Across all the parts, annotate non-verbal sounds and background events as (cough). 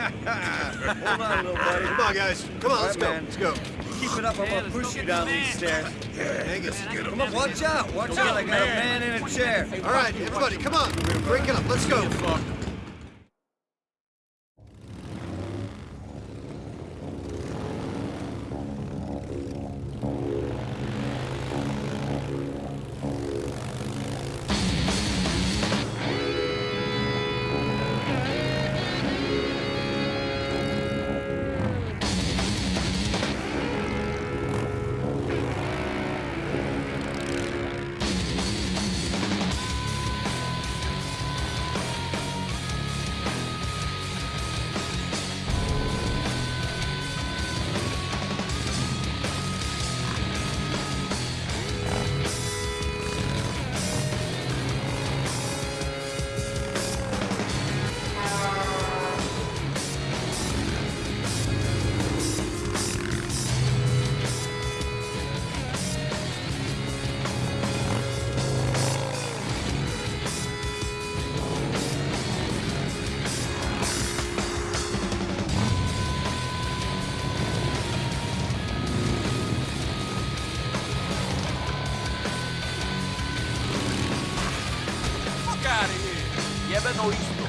(laughs) Hold on, little buddy. Come on, guys. Come on, let's All go. man. Let's go. Keep it up, I'm gonna push you down these stairs. Yeah, Angus, get Come on, watch out! Watch out, I got a man in a chair. All right, everybody, come on. Break it up. Let's go. Lleven oísto.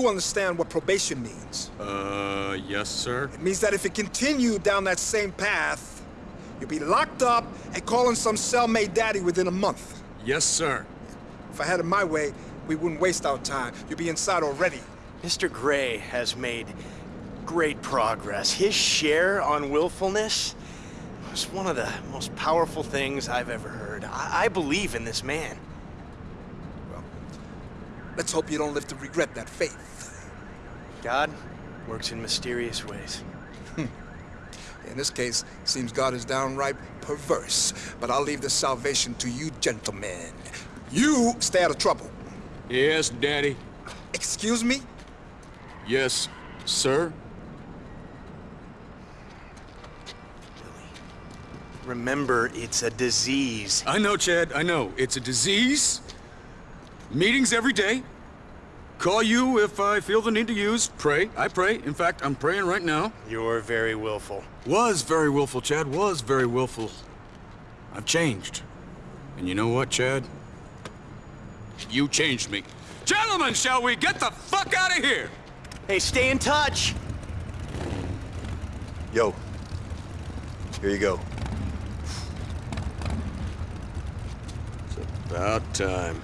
Do understand what probation means. Uh, yes, sir. It means that if you continue down that same path, you'll be locked up and calling some cellmate daddy within a month. Yes, sir. If I had it my way, we wouldn't waste our time. You'd be inside already. Mr. Grey has made great progress. His share on willfulness was one of the most powerful things I've ever heard. I, I believe in this man. Let's hope you don't live to regret that faith. God works in mysterious ways. (laughs) In this case, seems God is downright perverse. But I'll leave the salvation to you gentlemen. You stay out of trouble. Yes, Daddy. Excuse me? Yes, sir. Remember, it's a disease. I know, Chad. I know. It's a disease. Meetings every day. Call you if I feel the need to use. Pray. I pray. In fact, I'm praying right now. You're very willful. Was very willful, Chad. Was very willful. I've changed. And you know what, Chad? You changed me. Gentlemen, shall we get the fuck out of here? Hey, stay in touch! Yo. Here you go. It's About time.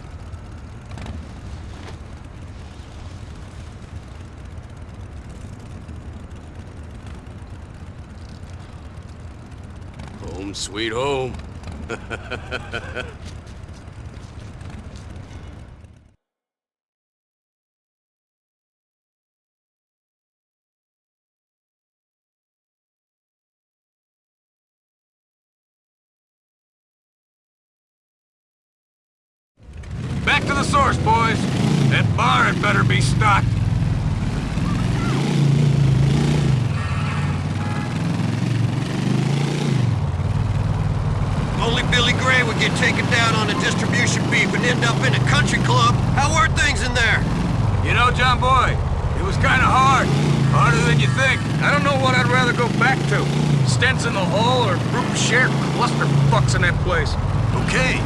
Home sweet home. (laughs) Back to the source, boys. That bar had better be stocked. Only Billy Grey would get taken down on a distribution beat and end up in a country club. How are things in there? You know, John Boy, it was kind of hard. Harder than you think. I don't know what I'd rather go back to. Stents in the hall or group shared clusterfucks in that place. Okay.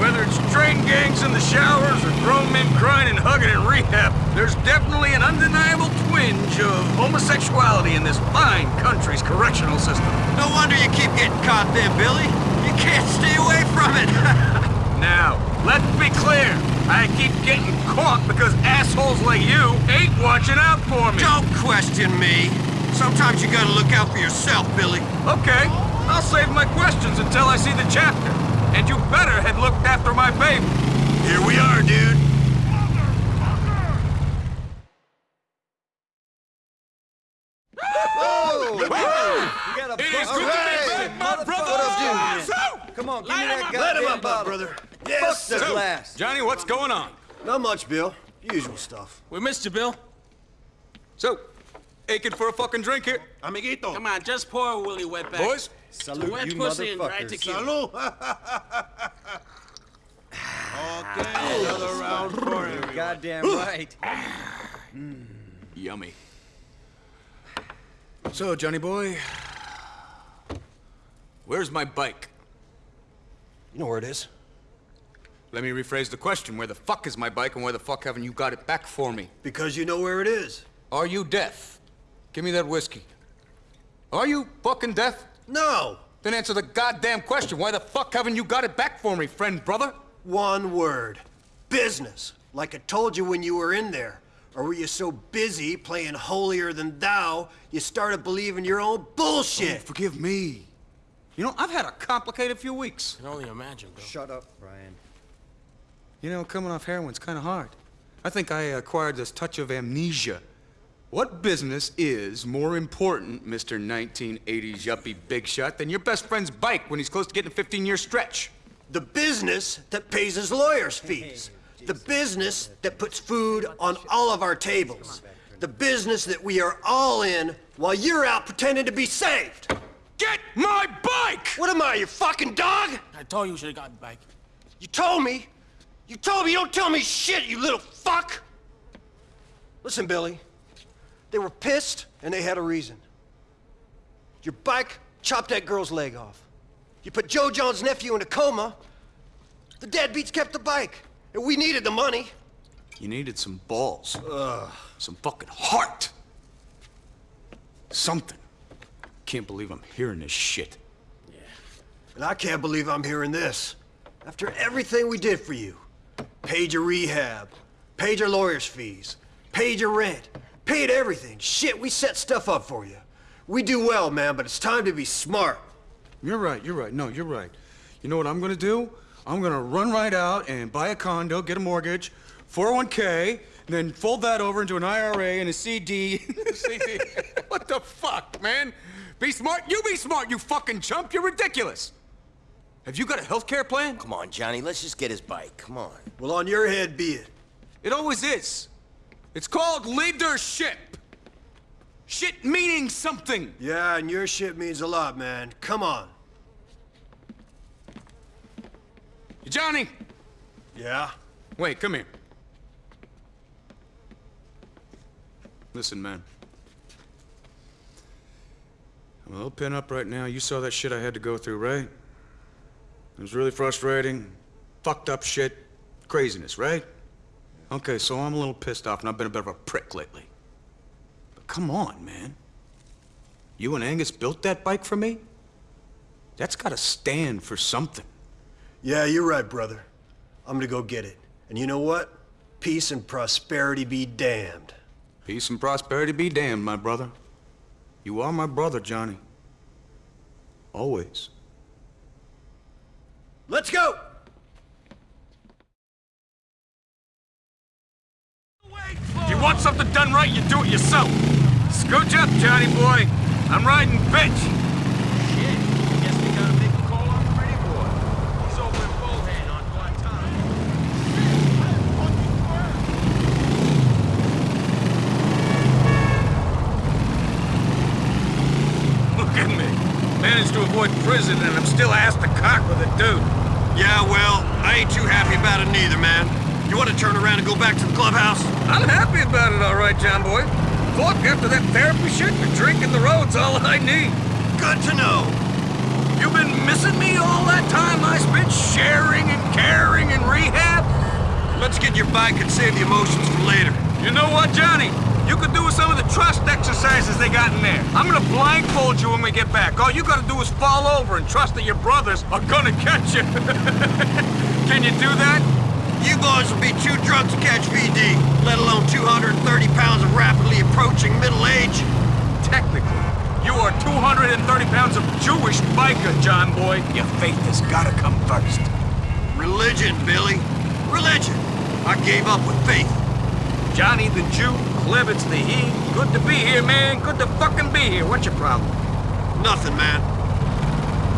Whether it's train gangs in the showers or grown men grinding, hugging, and rehab, there's definitely an undeniable twinge of homosexuality in this fine country's correctional system. No wonder you keep getting caught there, Billy. You can't stay away from it. (laughs) Now, let's be clear. I keep getting caught because assholes like you ain't watching out for me. Don't question me. Sometimes you gotta look out for yourself, Billy. Okay, I'll save my questions until I see the chapter. And you better had looked after my baby. Here we are, dude. You got a It is bucket good to be of back, my motherfucker. brother. Come on, give me Light him that up. Goddamn Let him up, bottle. brother. Fuck the glass. Johnny, what's going on? Not much, Bill. Usual stuff. We missed you, Bill. So, aching for a fucking drink here? Amiguito. Come on, just pour a Willie Wetback. Boys? Salute Wet you pussy and dry motherfuckers. tequila. (laughs) okay, another round for You're goddamn right. Yummy. So, Johnny boy, where's my bike? You know where it is? Let me rephrase the question. Where the fuck is my bike and where the fuck haven't you got it back for me? Because you know where it is. Are you deaf? Give me that whiskey. Are you fucking deaf? No! Then answer the goddamn question. Why the fuck haven't you got it back for me, friend brother? One word. Business. Like I told you when you were in there. Or were you so busy playing holier than thou, you started believing your own bullshit? Oh, forgive me. You know, I've had a complicated few weeks. I can only imagine, Bill. Shut up, Brian. You know, coming off heroin's kind of hard. I think I acquired this touch of amnesia. What business is more important, Mr. 1980s yuppie big shot, than your best friend's bike when he's close to getting a 15-year stretch? The business that pays his lawyer's fees. The business that puts food on all of our tables. The business that we are all in while you're out pretending to be saved. Get my bike! What am I, your fucking dog? I told you you should have gotten the bike. You told me. You told me you don't tell me shit, you little fuck. Listen, Billy. They were pissed and they had a reason. Your bike chopped that girl's leg off. You put Joe John's nephew in a coma. The deadbeats kept the bike. And we needed the money. You needed some balls. Ugh. Some fucking heart. Something. Can't believe I'm hearing this shit. Yeah. And I can't believe I'm hearing this. After everything we did for you. Paid your rehab. Paid your lawyer's fees. Paid your rent. Paid everything. Shit, we set stuff up for you. We do well, man, but it's time to be smart. You're right, you're right. No, you're right. You know what I'm gonna do? I'm gonna run right out and buy a condo, get a mortgage, 401k, and then fold that over into an IRA and a CD. (laughs) CD. (laughs) what the fuck, man? Be smart. You be smart, you fucking chump. You're ridiculous. Have you got a health care plan? Come on, Johnny, let's just get his bike. Come on. Well, on your head be it. It always is. It's called leadership. Shit meaning something. Yeah, and your shit means a lot, man. Come on. Johnny, Yeah? wait, come here. Listen, man. I'm a little pin up right now. You saw that shit I had to go through, right? It was really frustrating. Fucked up shit. Craziness, right? Okay, so I'm a little pissed off and I've been a bit of a prick lately. But come on, man. You and Angus built that bike for me? That's gotta stand for something. Yeah, you're right, brother. I'm gonna go get it. And you know what? Peace and prosperity be damned. Peace and prosperity be damned, my brother. You are my brother, Johnny. Always. Let's go! You want something done right, you do it yourself. Scooch up, Johnny boy. I'm riding bitch. Shit, guess we gotta make a call on Freddy Boy. He's over in Bullhead on Guantanamo. Look at me. Managed to avoid prison and I'm still asked to cock with a dude. Yeah, well, I ain't too happy about it neither, man. You want to turn around and go back to the clubhouse? I'm happy about it, all right, John boy. Fuck, after that therapy shit, the drinking the road's all I need. Good to know. You've been missing me all that time I spent sharing and caring and rehab? Let's get your bike and save the emotions for later. You know what, Johnny? You could do some of the trust exercises they got in there. I'm gonna blindfold you when we get back. All you gotta do is fall over and trust that your brothers are gonna catch you. (laughs) Can you do that? You boys will be too drunk to catch VD, let alone 230 pounds of rapidly approaching middle age. Technically, you are 230 pounds of Jewish biker, John boy. Your faith has gotta come first. Religion, Billy. Religion. I gave up with faith. Johnny the Jew, Klebitz the he. Good to be here, man. Good to fucking be here. What's your problem? Nothing, man.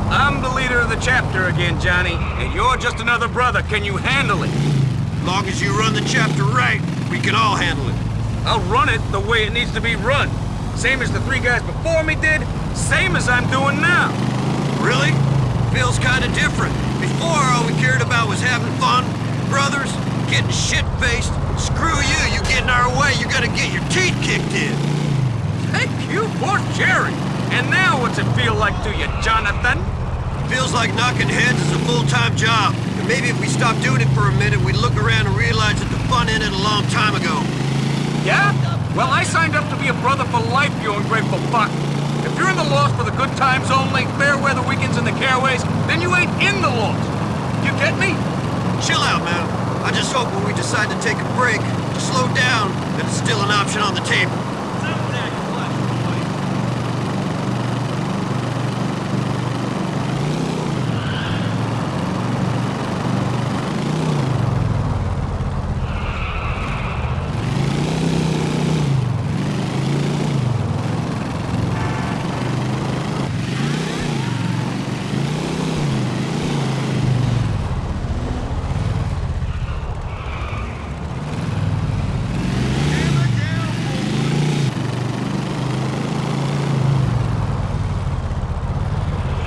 I'm the leader of the chapter again, Johnny, and you're just another brother. Can you handle it? Long as you run the chapter right, we can all handle it. I'll run it the way it needs to be run. Same as the three guys before me did, same as I'm doing now. Really? Feels kinda different. Before, all we cared about was having fun, brothers, getting shit-faced. Screw you, you get in our way, you're gonna get your teeth kicked in. Thank you for Jerry. And now what's it feel like to you, Jonathan? Feels like knocking heads is a full-time job. And maybe if we stop doing it for a minute, we'd look around and realize that the fun ended a long time ago. Yeah? Well, I signed up to be a brother for life, you ungrateful fuck. If you're in the Lost for the good times only, fair weather weekends and the caraways, then you ain't in the Lost. You get me? Chill out, man. I just hope when we decide to take a break, to slow down, that it's still an option on the table.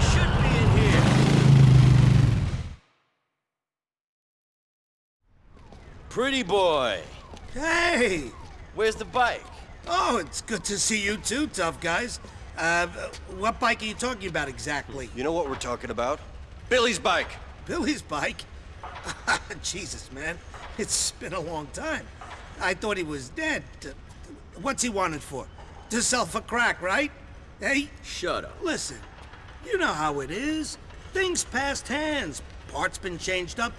Should be in here. Pretty boy. Hey! Where's the bike? Oh, it's good to see you too, tough guys. Uh, what bike are you talking about exactly? You know what we're talking about? Billy's bike. Billy's bike? (laughs) Jesus, man. It's been a long time. I thought he was dead. What's he wanted for? To sell for crack, right? Hey, Shut up. listen. You know how it is. Things passed hands. Parts been changed up.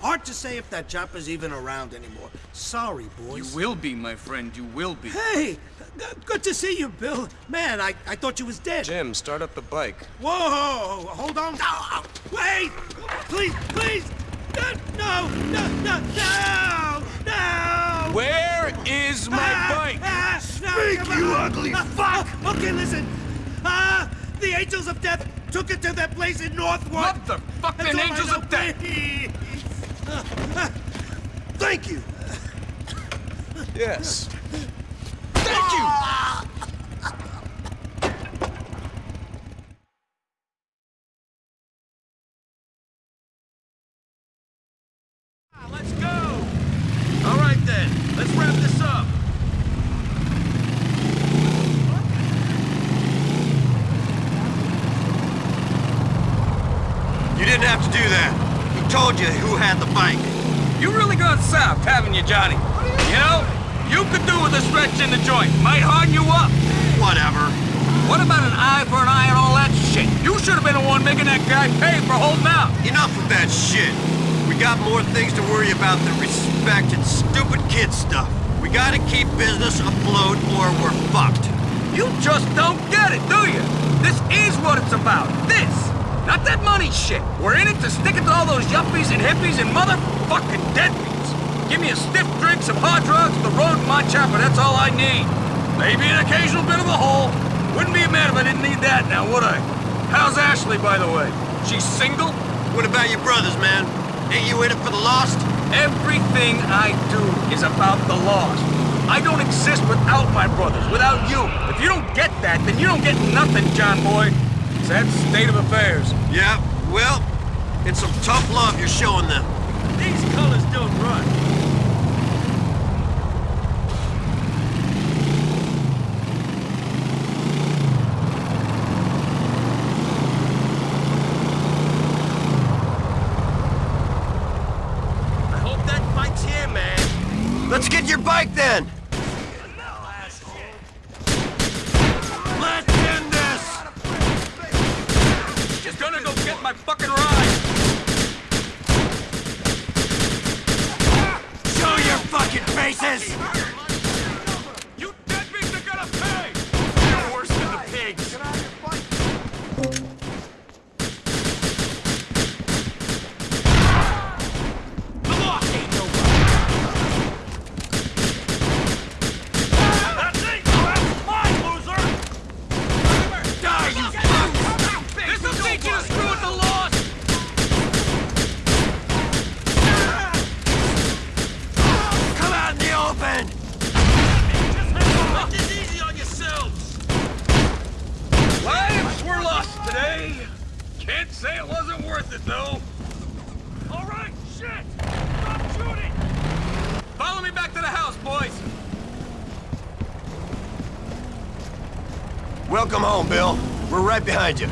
Hard to say if that chopper's even around anymore. Sorry, boys. You will be, my friend, you will be. Hey! Good to see you, Bill. Man, I, I thought you was dead. Jim, start up the bike. Whoa! Hold on. No! Wait! Please, please! No! No! No! No! No! Where is my Ah, bike? ah, Speak, come you on. ugly Ah, fuck! ah, okay, listen. Ah, the Angels of Death took it to that place in Northwood. Motherfucking That's all I Angels of Death. Please. Ah, ah, Thank you. Yes. Thank you. Let's go! All right then, let's wrap this up. You didn't have to do that. He told you who had the bike. You really gone south, haven't you, Johnny? You know, you could do with a stretch in the joint. Might harden you up. Whatever. What about an eye for an eye and all that shit? You should have been the one making that guy pay for holding out. Enough of that shit. We got more things to worry about than respect and stupid kid stuff. We gotta keep business afloat or we're fucked. You just don't get it, do you? This is what it's about. This. Not that money shit. We're in it to stick it to all those yuppies and hippies and motherfucking deadbeats. Give me a stiff drink, some hard drugs, the road, and my chopper. That's all I need. Maybe an occasional bit of a hole. Wouldn't be mad if I didn't need that now, would I? How's Ashley, by the way? She's single? What about your brothers, man? Ain't you in it for the lost? Everything I do is about the lost. I don't exist without my brothers, without you. If you don't get that, then you don't get nothing, John boy. It's that state of affairs. Yeah, well, it's some tough love you're showing them. These colors don't run. I hope that here Let's get your bike then! Let's end this! Just gonna go get my fucking ride! Show your fucking faces! You deadbeats are gonna pay! You're worse than the pigs! The law ain't no That's it! That's mine, loser! Die, you fuck! This'll teach you to screw with the laws! Come out in the open! Make this easy on yourselves! Lives were lost today. Can't say it wasn't worth it, though. All right, shit! Stop shooting! Follow me back to the house, boys. Welcome home, Bill. We're right behind you.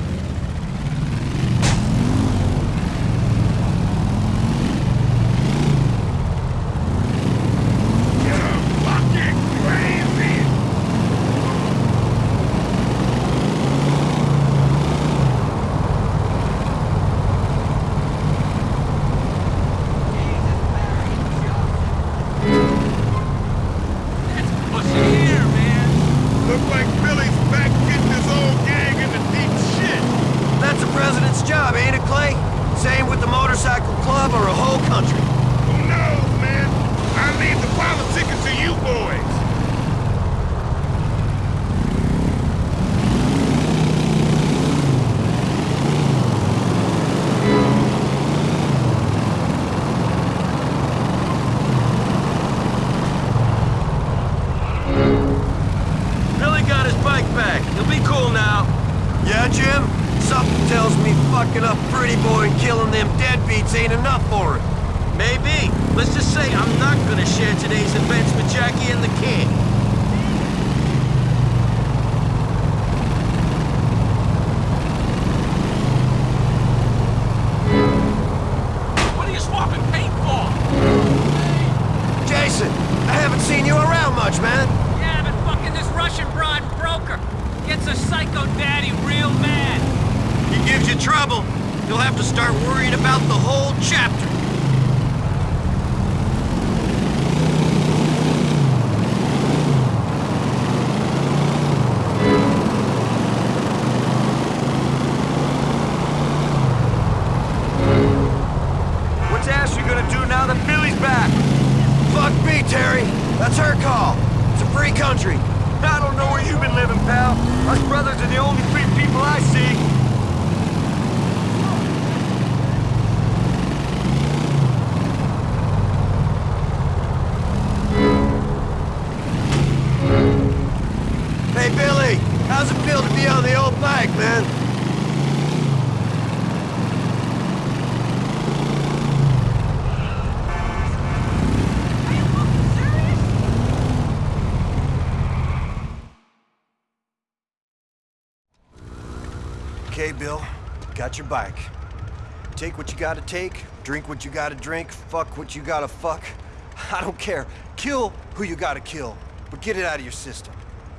How's it feel to be on the old bike, man? Okay, Bill. Got your bike. Take what you gotta take, drink what you gotta drink, fuck what you gotta fuck. I don't care. Kill who you gotta kill, but get it out of your system.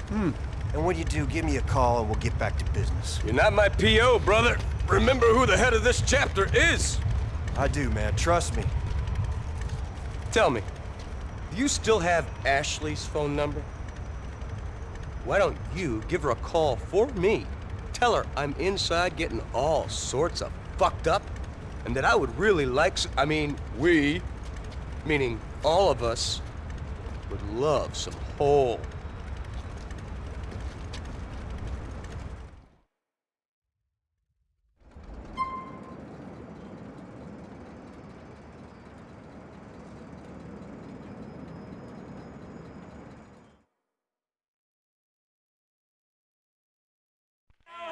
Hmm. And when you do, give me a call and we'll get back to business. You're not my P.O., brother. Remember who the head of this chapter is. I do, man. Trust me. Tell me, do you still have Ashley's phone number? Why don't you give her a call for me? Tell her I'm inside getting all sorts of fucked up, and that I would really like I mean, we, meaning all of us, would love some whole.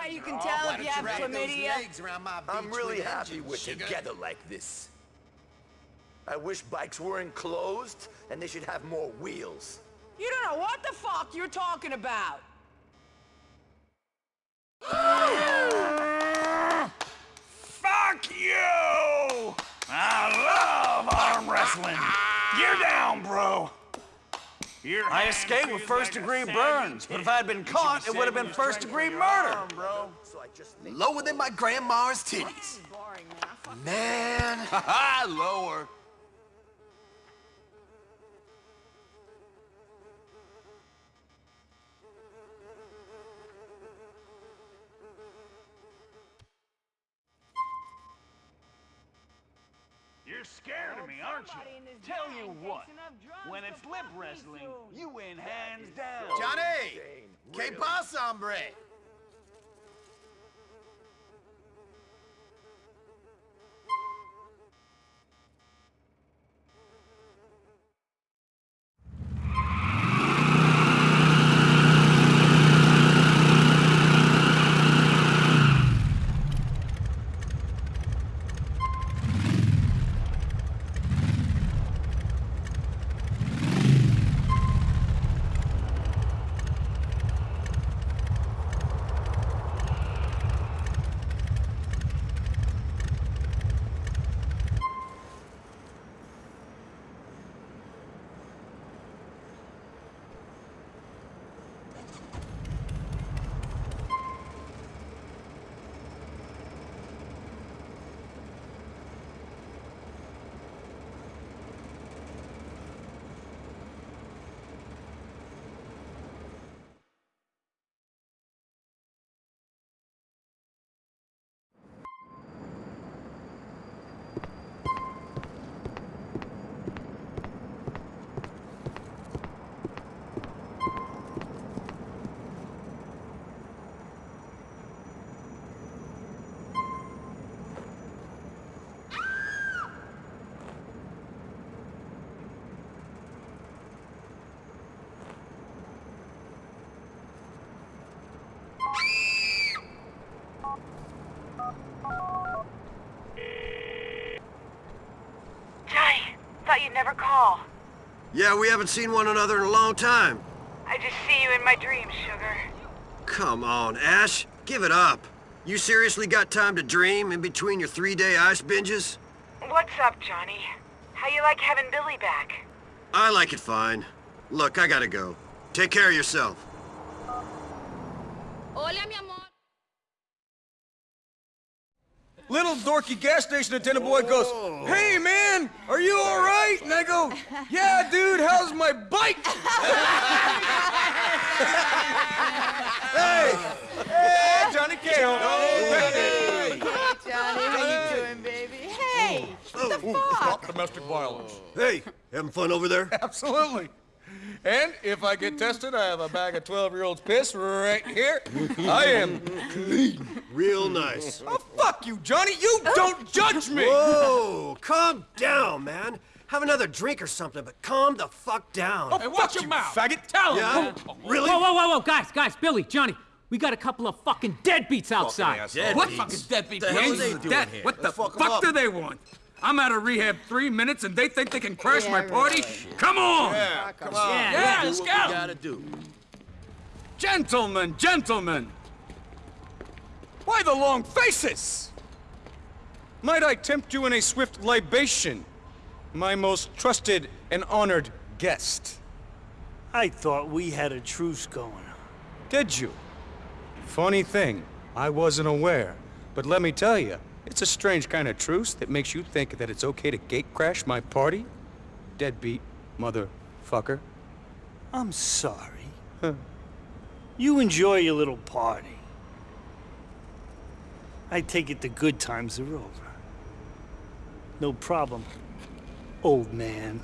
How you can tell if you have chlamydia? I'm really happy we're together like this. I wish bikes were enclosed, and they should have more wheels. You don't know what the fuck you're talking about. Fuck you! I love arm wrestling. You're down, bro. I escaped with first-degree burns, but if I had been caught, it would have been first-degree murder. Lower than my grandma's titties. Man. (laughs) Ha lower. Scared of me, aren't you? Tell you what, when it's lip wrestling, you win hands down. Johnny! Que pasa, hombre? Johnny, thought you'd never call. Yeah, we haven't seen one another in a long time. I just see you in my dreams, sugar. Come on, Ash. Give it up. You seriously got time to dream in between your three-day ice binges? What's up, Johnny? How you like having Billy back? I like it fine. Look, I gotta go. Take care of yourself. Hola, mi amor. Little dorky gas station attendant boy goes, Hey man, are you alright? And I go, Yeah dude, how's my bike? (laughs) hey! Hey, Johnny Cahill! Hey, Johnny, how you doing, baby? Hey, what the oh. fuck? Stop domestic violence. Hey, having fun over there? (laughs) Absolutely. And if I get tested, I have a bag of 12-year-old's piss right here. I am clean. Real nice. Oh, fuck you, Johnny. You don't judge me. Whoa, calm down, man. Have another drink or something, but calm the fuck down. Oh, watch your mouth. Faggot. Tell him. Yeah? Really? Whoa, whoa, whoa, whoa, guys, guys, Billy, Johnny, we got a couple of fucking deadbeats outside. What fucking deadbeat The hell are they is doing that? here? What the Let's fuck 'em fuck up. do they want? I'm out of rehab three minutes and they think they can crash Yeah, my right. party? Come on! Yeah, come on. Yeah, Yeah, yeah. let's go! gotta do. Gentlemen, gentlemen! Why the long faces? Might I tempt you in a swift libation, my most trusted and honored guest? I thought we had a truce going. Did you? Funny thing, I wasn't aware. But let me tell you, it's a strange kind of truce that makes you think that it's okay to gate crash my party. Deadbeat motherfucker. I'm sorry. You enjoy your little party. I take it the good times are over. No problem, old man.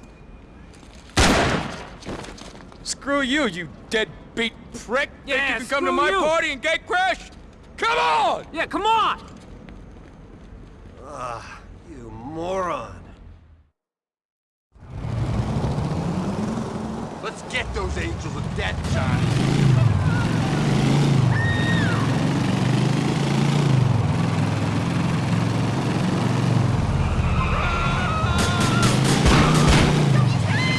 Screw you, you deadbeat prick! Yeah, think you can come to my you. party and gate crash? Come on! Yeah, come on! Ah, you moron. Let's get those angels of death, Johnny.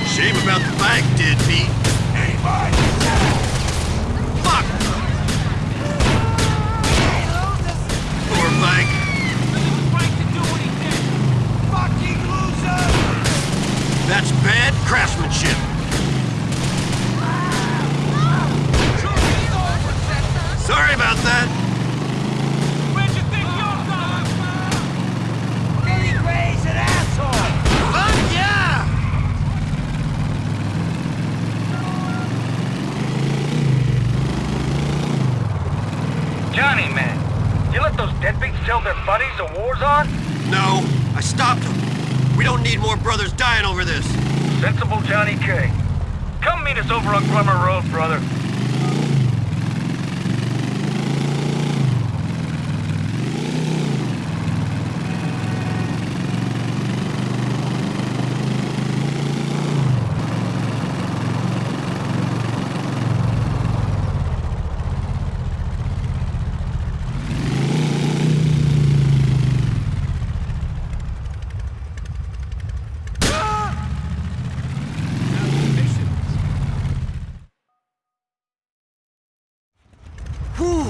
Shame about the bike, deadbeat. Fuck! Poor bike. Frank to do what he did. That's bad craftsmanship. Sorry about that. Where'd you think you're going? Billy Grey's an asshole! Fuck yeah! Johnny, man, you let those deadbeats tell their buddies the war's on? No, I stopped them. We don't need more brothers dying over this. Sensible Johnny K. Come meet us over on Glummer Road, brother. Whew.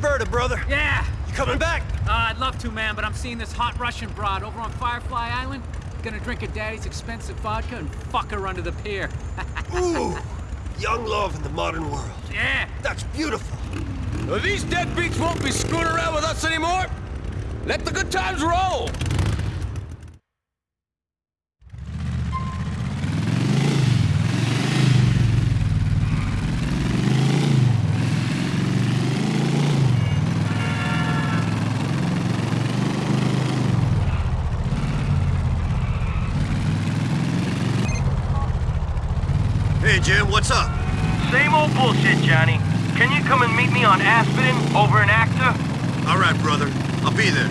Disaster brother. Yeah. You coming back? Uh, I'd love to, man, but I'm seeing this hot Russian broad over on Firefly Island. Gonna drink her daddy's expensive vodka and fuck her under the pier. (laughs) Ooh. Young love in the modern world. Yeah. That's beautiful. Well, these deadbeats won't be screwing around with us anymore. Let the good times roll. Hey, Jim, what's up? Same old bullshit, Johnny. Can you come and meet me on Aspdin over in Acter? All right, brother. I'll be there.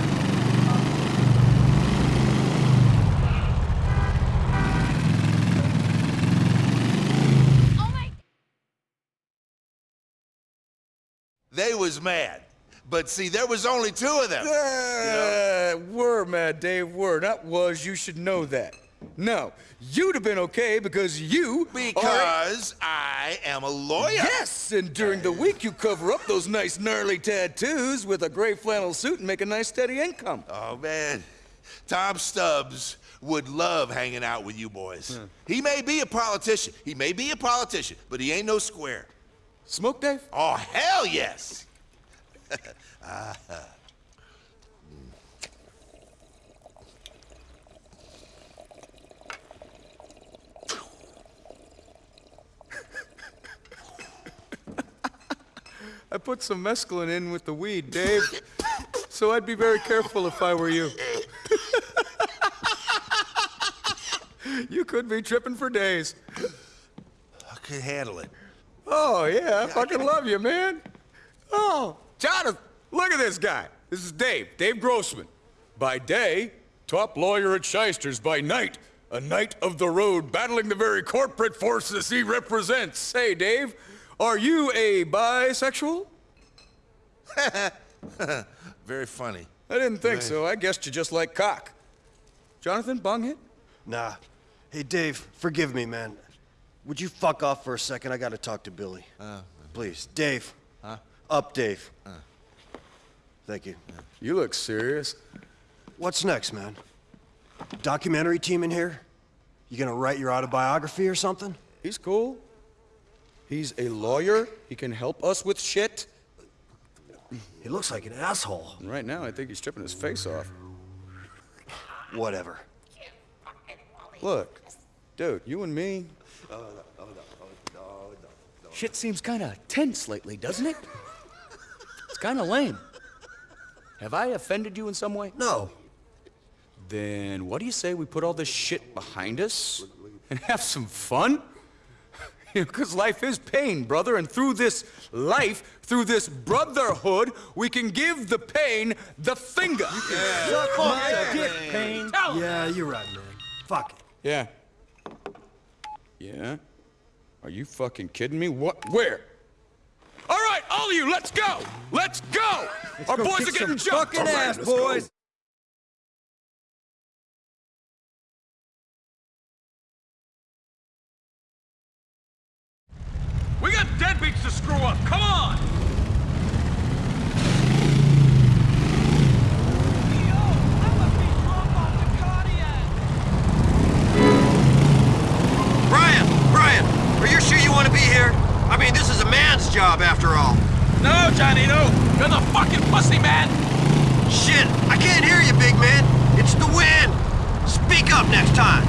They was mad. But see, there was only two of them. Uh, were, Mad Dave, were. Not was, you should know that. No, you'd have been okay because you Because I am a lawyer. Yes, and during the week you cover up those nice gnarly tattoos with a gray flannel suit and make a nice steady income. Oh, man. Tom Stubbs would love hanging out with you boys. He may be a politician. He may be a politician, but he ain't no square. Smoke, Dave? Oh, hell yes. (laughs) Ah, I put some mescaline in with the weed, Dave. so I'd be very careful if I were you. (laughs) you could be tripping for days. I could handle it. Oh, yeah, I fucking love you, man. Oh, Jonathan, look at this guy. This is Dave, Dave Grossman. By day, top lawyer at Shysters. By night, a knight of the road battling the very corporate forces he represents. Hey, Dave, are you a bisexual? (laughs) Very funny. I didn't think so. I guessed you just like cock. Jonathan, bong hit? Nah. Hey, Dave, forgive me, man. Would you fuck off for a second? I gotta talk to Billy. Uh, uh. Please. Dave. Huh? Up, Dave. Uh. Thank you. You look serious. What's next, man? Documentary team in here? You gonna write your autobiography or something? He's cool. He's a lawyer. He can help us with shit. He looks like an asshole. And right now, I think he's stripping his face off. Whatever. Look, dude, you and me. Shit seems kind of tense lately, doesn't it? It's kind of lame. Have I offended you in some way? No. Then what do you say we put all this shit behind us and have some fun? (laughs) Because life is pain, brother, and through this life, through this brotherhood, we can give the pain the finger. Suck my dick, Pain. Yeah, you're right, man. Fuck it. Yeah. Yeah? Are you fucking kidding me? What? Where? All right, all of you, let's go! Let's go! Our go boys are getting some jumped! fucking All right, ass, let's go. We got deadbeats to screw up. Come on! Brian! Brian! Are you sure you want to be here? I mean, this is a man's job, after all. No, Johnny, no! You're the fucking pussy, man! Shit, I can't hear you, big man. It's the wind. Speak up next time.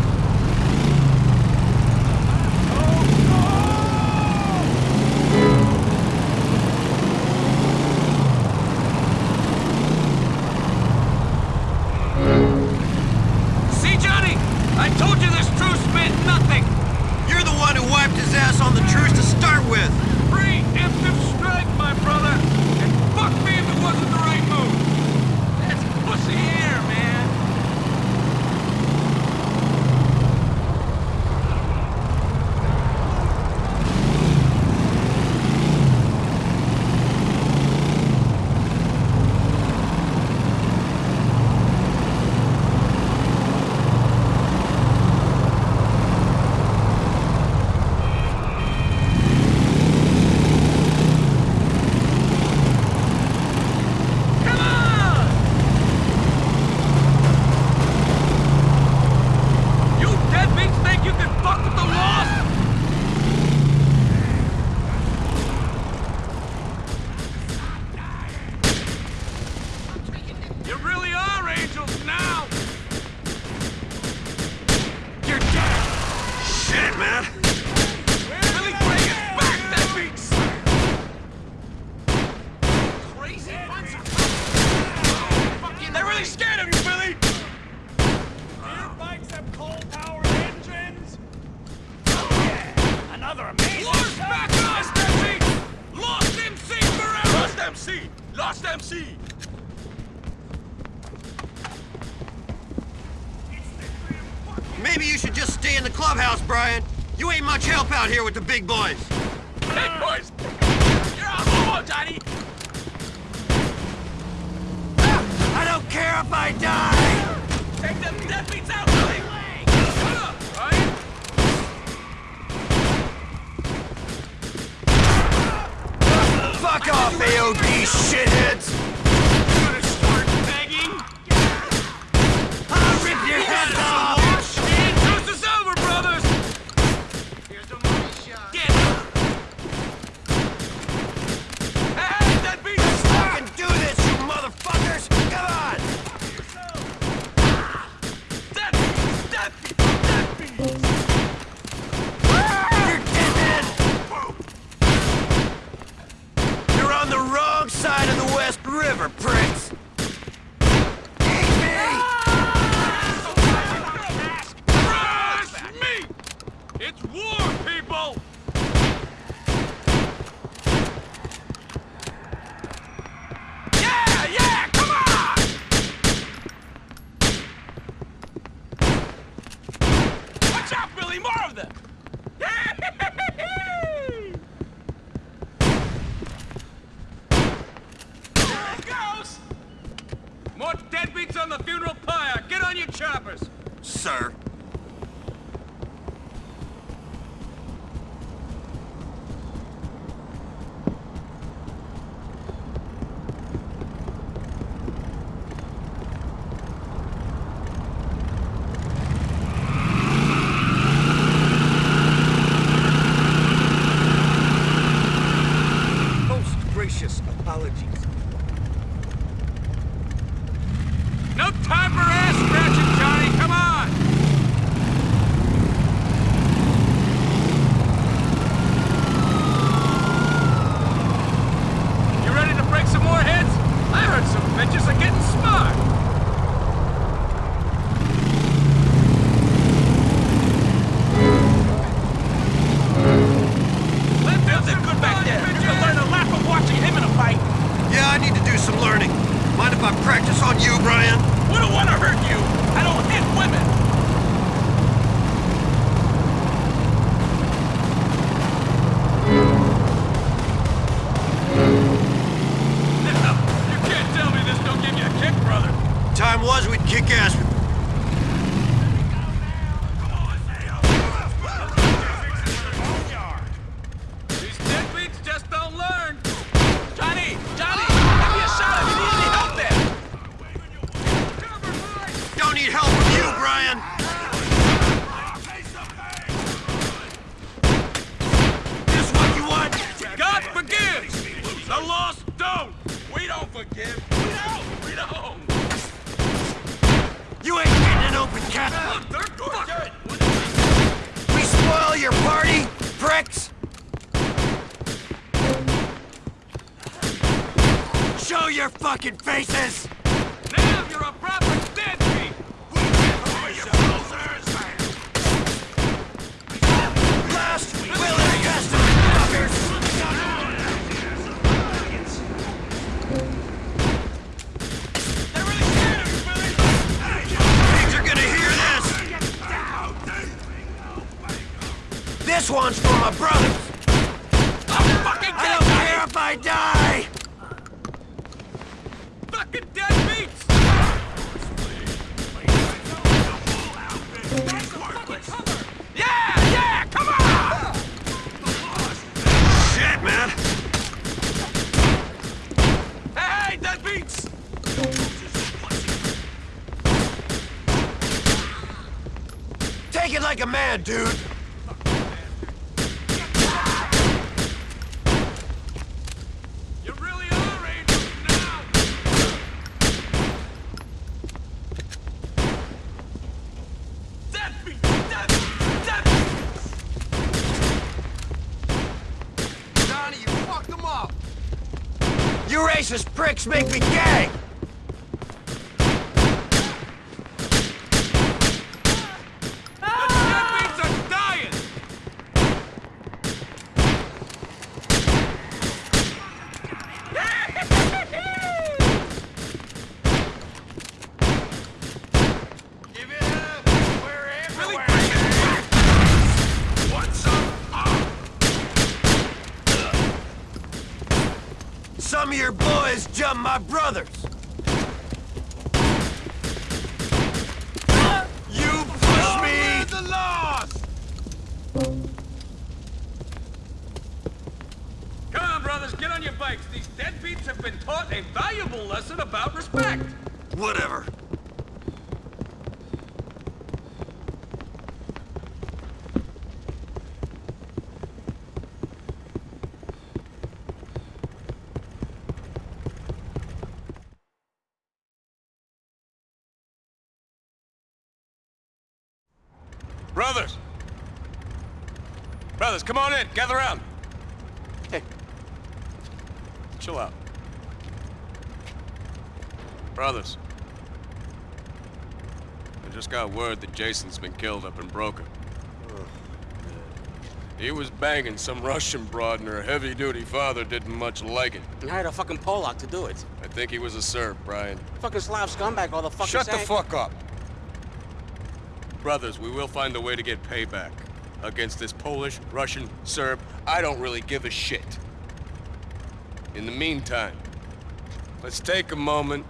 On the funeral pyre! Get on your choppers! Sir. Fucking faces! Now you're a proper deadbeat! Last will and testament, fuckers! Pigs are gonna hear this! This one's for my brothers! I don't care if I die! Dude! You really are angels now! Deadbeats! Deadbeats! Deadbeats! Johnny, you fucked them up! You racist pricks make me gay! The deadbeats are dying! Give it up! We're everywhere! What's up? Some of your boys jumped my brothers! You push me! the loss! Come on, brothers, get on your bikes. These deadbeats have been taught a valuable lesson about respect. Whatever. Brothers! Brothers, come on in. Gather around. Hey. Chill out. Brothers. I just got word that Jason's been killed up in Broker. He was banging some Russian broad and her heavy-duty father didn't much like it. And hired a fucking Polak to do it. I think he was a Serb, Brian. Fucking Slav scumbag all the fucking Shut the fuck up! Brothers, we will find a way to get payback. Against this Polish, Russian, Serb, I don't really give a shit. In the meantime, let's take a moment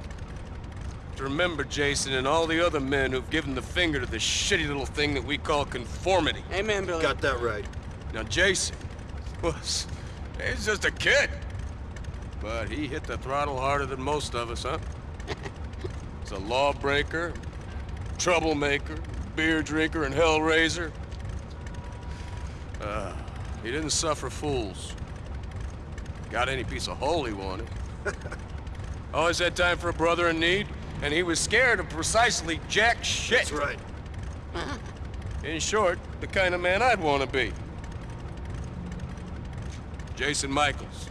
to remember Jason and all the other men who've given the finger to this shitty little thing that we call conformity. Amen, Billy. Got that right. Now, Jason was... He's just a kid. But he hit the throttle harder than most of us, huh? (laughs) He's a lawbreaker, troublemaker, beer drinker, and hellraiser. Uh, he didn't suffer fools. Got any piece of hole he wanted. (laughs) Always had time for a brother in need, and he was scared of precisely jack shit. That's right. In short, the kind of man I'd want to be. Jason Michaels.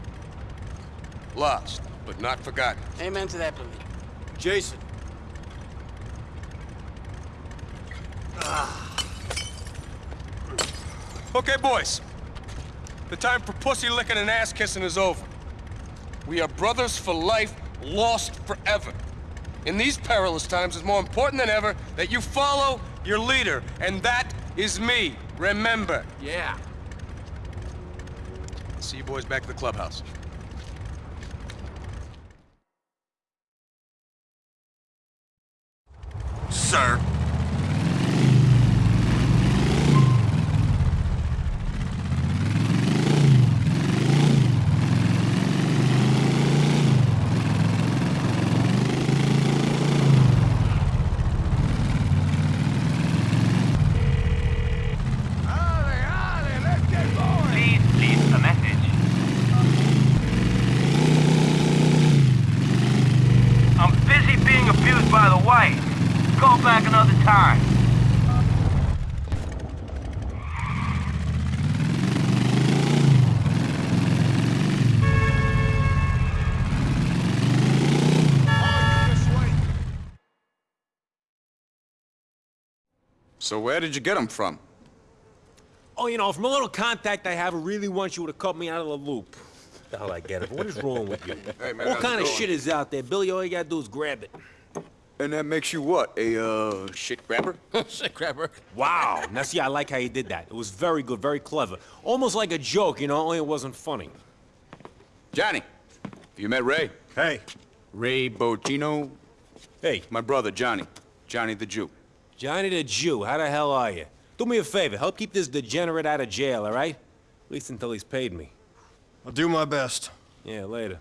Lost, but not forgotten. Amen to that, Billy. Jason. Okay, boys. The time for pussy licking and ass kissing is over. We are brothers for life, lost forever. In these perilous times, it's more important than ever that you follow your leader, and that is me. Remember. Yeah. See you boys back at the clubhouse. Sir. Please leave a message. I'm busy being abused by the white. Call back another So where did you get them from? Oh, you know, from a little contact I have who really wants you to cut me out of the loop. The hell I get it. What is wrong with you? (laughs) Hey, man, what kind of going? shit is out there, Billy? All you gotta do is grab it. And that makes you what? A, uh, shit grabber? (laughs) shit grabber. Wow. Now see, I like how you did that. It was very good, very clever. Almost like a joke, you know, only it wasn't funny. Johnny, you met Ray? Hey. Ray Boccino? Hey. My brother, Johnny. Johnny the Jew. Johnny the Jew, how the hell are you? Do me a favor, help keep this degenerate out of jail, all right? At least until he's paid me. I'll do my best. Yeah, later.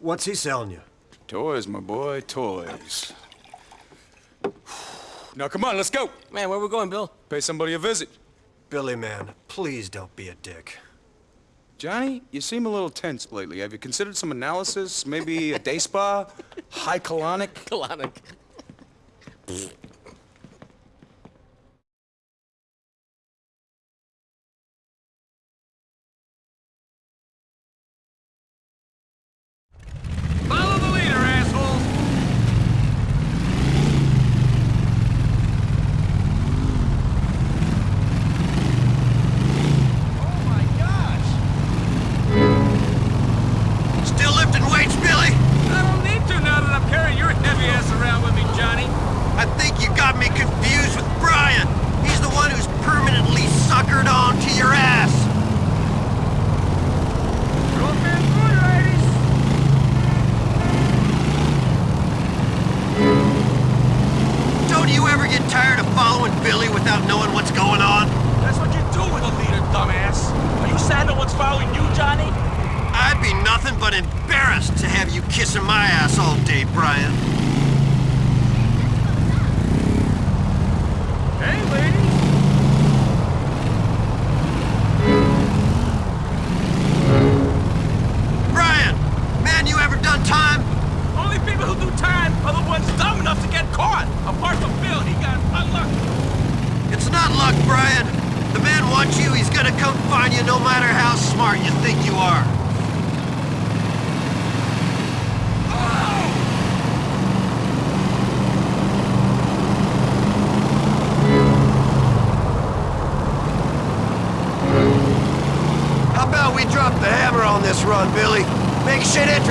What's he selling you? Toys, my boy, toys. Now, come on, let's go. Man, where we going, Bill? Pay somebody a visit. Billy, man, please don't be a dick. Johnny, you seem a little tense lately. Have you considered some analysis? Maybe a day spa? (laughs) High colonic? Colonic.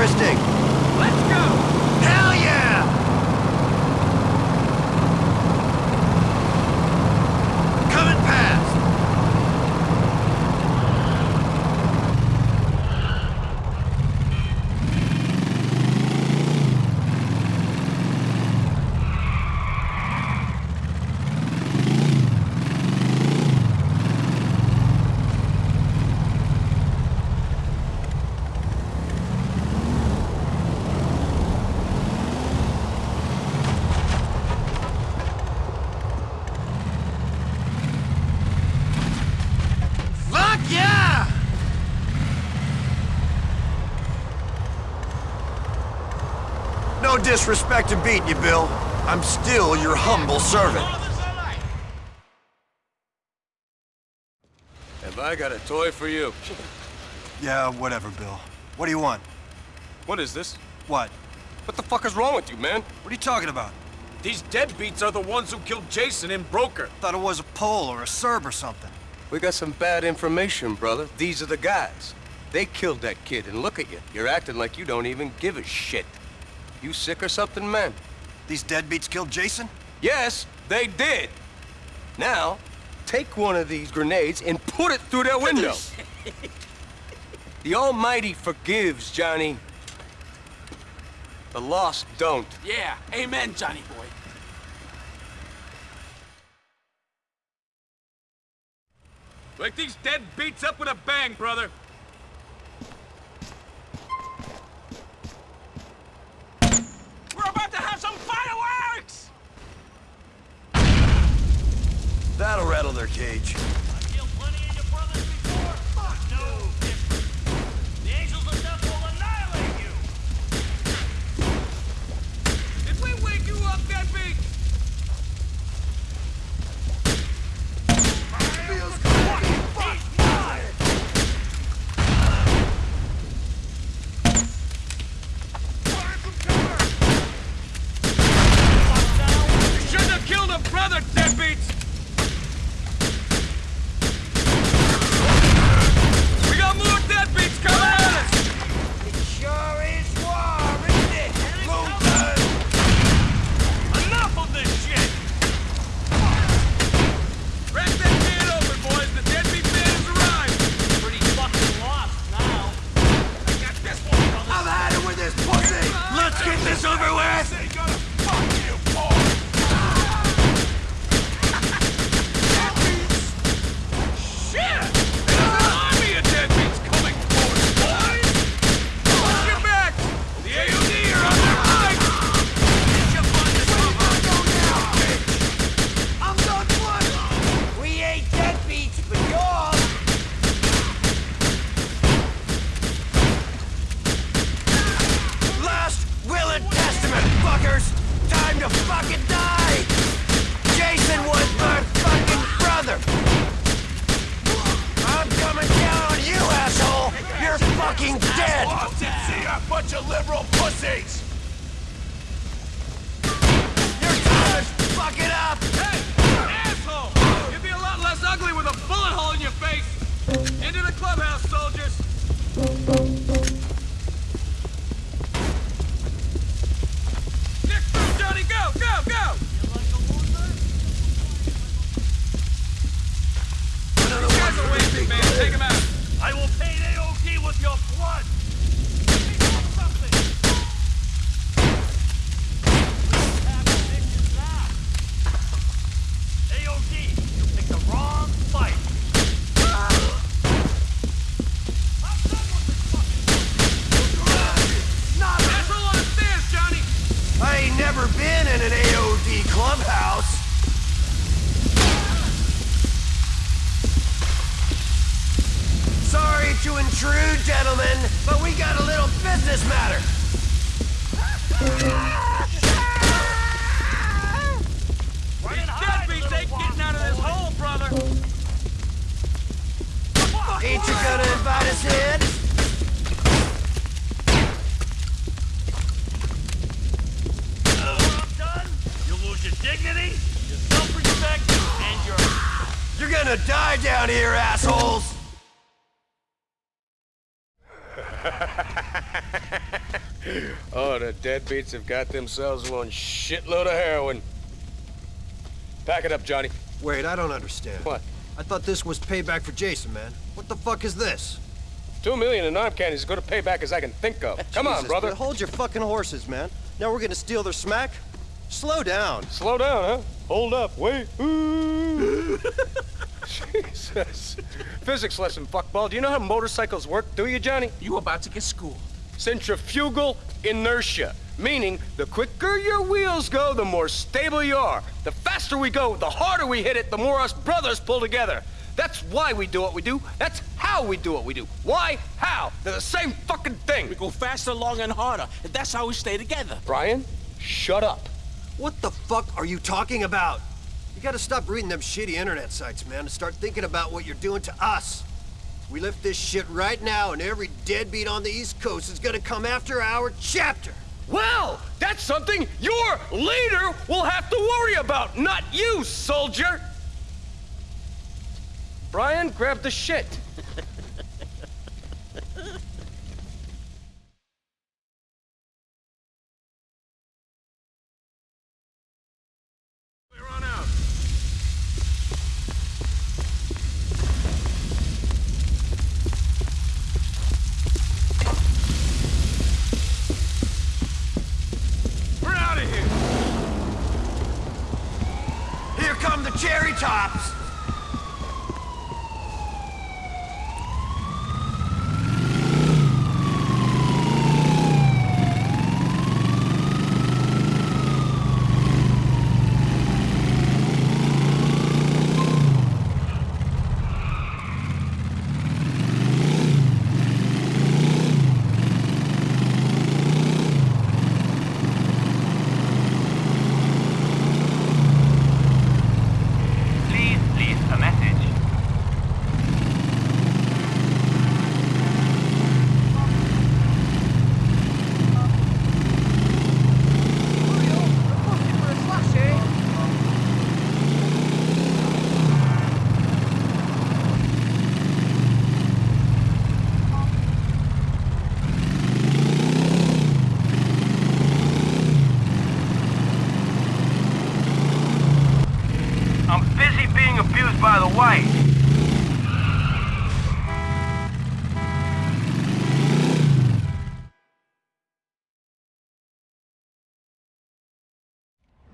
Interesting. Let's go. Hell yeah! Coming past. Fuck yeah! No disrespect to beat you, Bill. I'm still your humble servant. Have I got a toy for you? Yeah, whatever, Bill. What do you want? What is this? What? What the fuck is wrong with you, man? What are you talking about? These deadbeats are the ones who killed Jason in Broker. Thought it was a Pole or a Serb or something. We got some bad information, brother. These are the guys. They killed that kid, and look at you. You're acting like you don't even give a shit. You sick or something, man? These deadbeats killed Jason? Yes, they did. Now, take one of these grenades and put it through their window. (laughs) the Almighty forgives, Johnny. The lost don't. Yeah, amen, Johnny boy. Wake these dead beats up with a bang, brother. We're about to have some fireworks! Their cage. Bunch pussies! Deadbeats have got themselves one shitload of heroin. Pack it up, Johnny. Wait, I don't understand. What? I thought this was payback for Jason, man. What the fuck is this? Two million in arm candy is as good a payback as I can think of. Come on, brother. Hold your fucking horses, man. Now we're gonna steal their smack? Slow down. Slow down, huh? Hold up. Wait. Ooh. (laughs) Jesus. Physics lesson, fuckball. Do you know how motorcycles work, do you, Johnny? You about to get schooled. Centrifugal inertia. Meaning, the quicker your wheels go, the more stable you are. The faster we go, the harder we hit it, the more us brothers pull together. That's why we do what we do. That's how we do what we do. Why? How? They're the same fucking thing. We go faster, longer, and harder. And that's how we stay together. Brian, shut up. What the fuck are you talking about? You gotta stop reading them shitty internet sites, man, and start thinking about what you're doing to us. We lift this shit right now, and every deadbeat on the East Coast is gonna come after our chapter. Well, that's something your leader will have to worry about, not you, soldier. Brian, grab the shit. Clear on out. We're out of here! Here come the cherry tops! Please leave a message. I'm busy being abused by the white.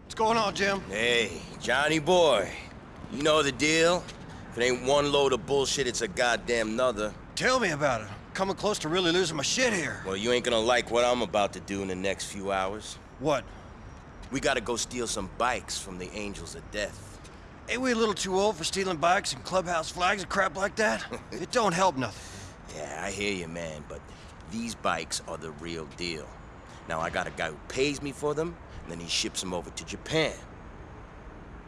What's going on, Jim? Hey, Johnny boy. You know the deal? If it ain't one load of bullshit, it's a goddamn nother. Tell me about it. I'm coming close to really losing my shit here. Well, you ain't gonna like what I'm about to do in the next few hours. What? We gotta go steal some bikes from the Angels of Death. Ain't we a little too old for stealing bikes and clubhouse flags and crap like that? (laughs) it don't help nothing. Yeah, I hear you, man, but these bikes are the real deal. Now, I got a guy who pays me for them, and then he ships them over to Japan.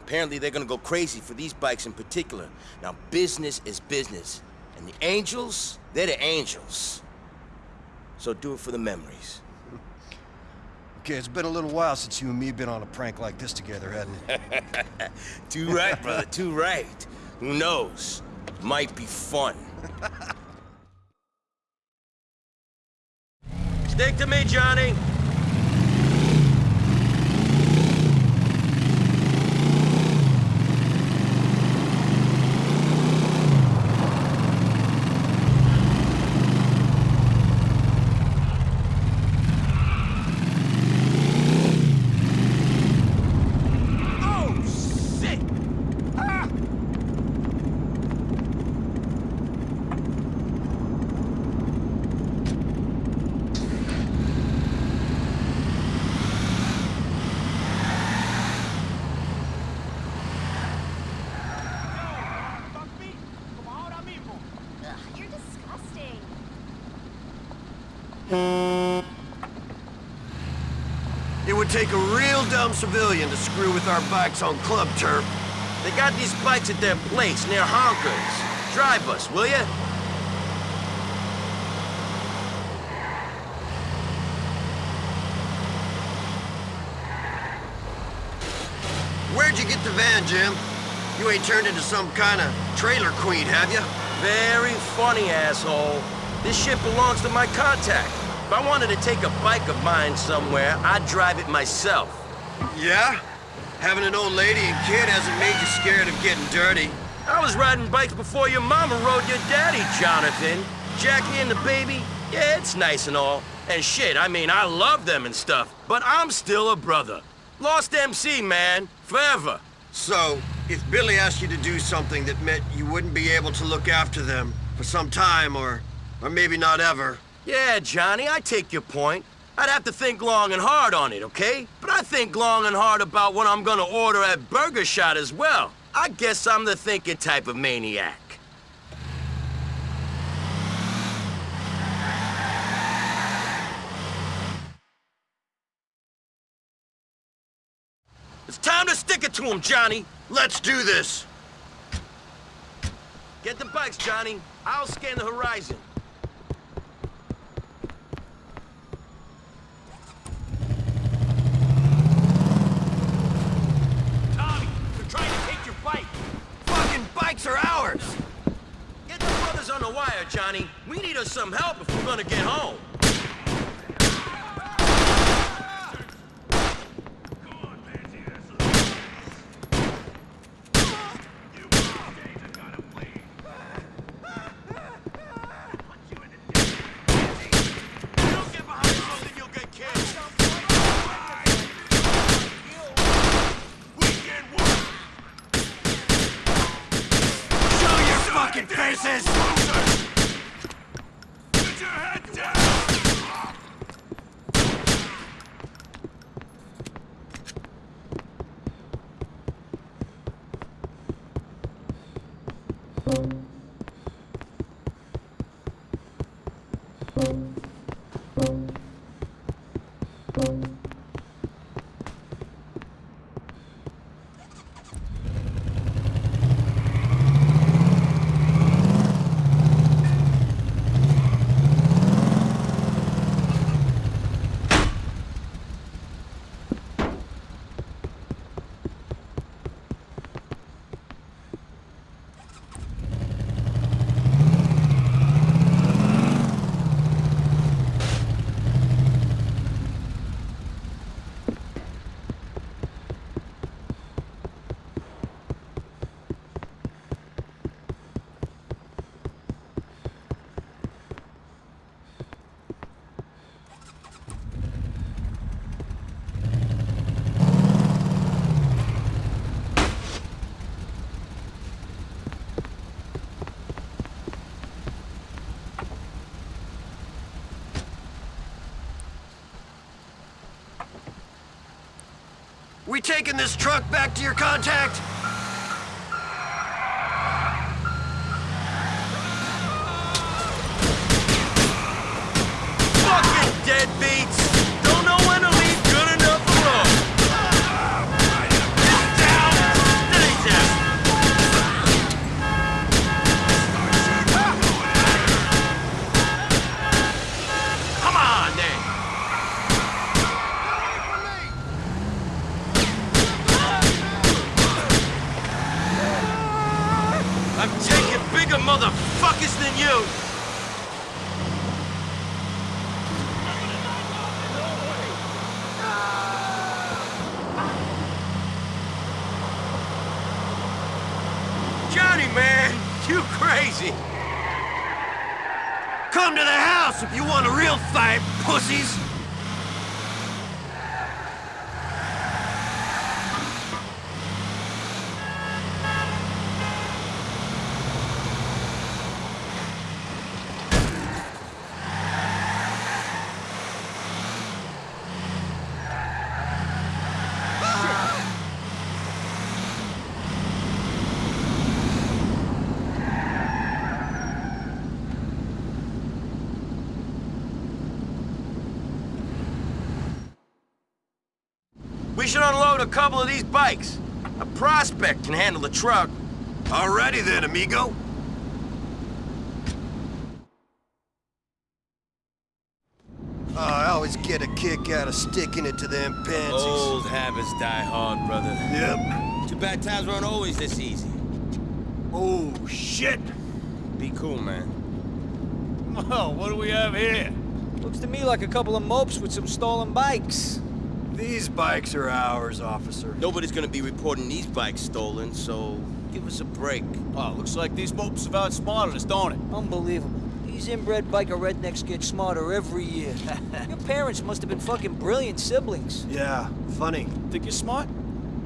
Apparently, they're gonna go crazy for these bikes in particular. Now, business is business, and the Angels, they're the Angels. So do it for the memories. (laughs) Okay, it's been a little while since you and me have been on a prank like this together, hasn't it? (laughs) too right, brother, (laughs) too right. Who knows? Might be fun. Stick to me, Johnny. Oh, shit! Ah! You're disgusting. It would take a real dumb civilian to screw with our bikes on club turf. They got these bikes at their place near Honkers. Drive us, will ya? Where'd you get the van, Jim? You ain't turned into some kind of trailer queen, have you? Very funny, asshole. This shit belongs to my contact. If I wanted to take a bike of mine somewhere, I'd drive it myself. Yeah? Having an old lady and kid hasn't made you scared of getting dirty. I was riding bikes before your mama rode your daddy, Jonathan. Jackie and the baby, yeah, it's nice and all. And shit, I mean, I love them and stuff, but I'm still a brother. Lost MC, man, forever. So, if Billy asked you to do something that meant you wouldn't be able to look after them for some time, or, or maybe not ever, Yeah, Johnny, I take your point. I'd have to think long and hard on it, okay? But I think long and hard about what I'm gonna order at Burger Shot as well. I guess I'm the thinking type of maniac. It's time to stick it to him, Johnny. Let's do this. Get the bikes, Johnny. I'll scan the horizon. We taking this truck back to your contact? Fucking deadbeats! Don't know when to leave good enough alone. Come motherfuckers than you! Johnny, man, you crazy. Come to the house if you want a real fight, pussies! We should unload a couple of these bikes. A prospect can handle the truck. Alrighty then, amigo. Oh, I always get a kick out of sticking it to them pansies. Old habits die hard, brother. Yep. Too bad times weren't always this easy. Oh, shit. Be cool, man. Well, what do we have here? Looks to me like a couple of mopes with some stolen bikes. These bikes are ours, officer. Nobody's gonna be reporting these bikes stolen, so give us a break. Oh, looks like these mopes have outsmarted us, don't it? Unbelievable. These inbred biker rednecks get smarter every year. (laughs) Your parents must have been fucking brilliant siblings. Yeah, funny. Think you're smart?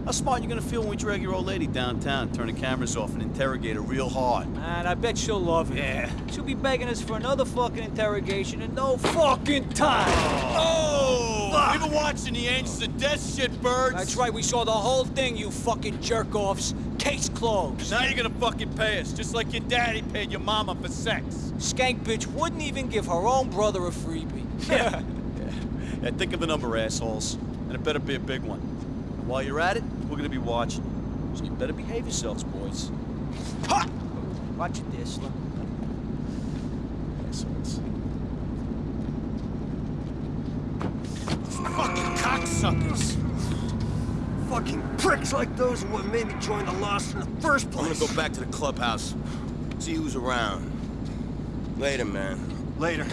How smart you gonna feel when we drag your old lady downtown, turn the cameras off, and interrogate her real hard? Man, I bet she'll love it. Yeah. She'll be begging us for another fucking interrogation in no fucking time. Oh! We've been watching the Angels of Death shit, birds. That's right, we saw the whole thing, you fucking jerk-offs. Case closed. Now you're gonna fucking pay us, just like your daddy paid your mama for sex. Skank bitch wouldn't even give her own brother a freebie. Yeah. (laughs) (laughs) yeah. Think of a number, assholes. And it better be a big one. And while you're at it, we're gonna be watching you. So you better behave yourselves, boys. Ha! Watch it Slim. Assholes. Fucking cocksuckers! Fucking pricks like those are what made me join the Lost in the first place. I'm gonna go back to the clubhouse. See who's around. Later, man. Later.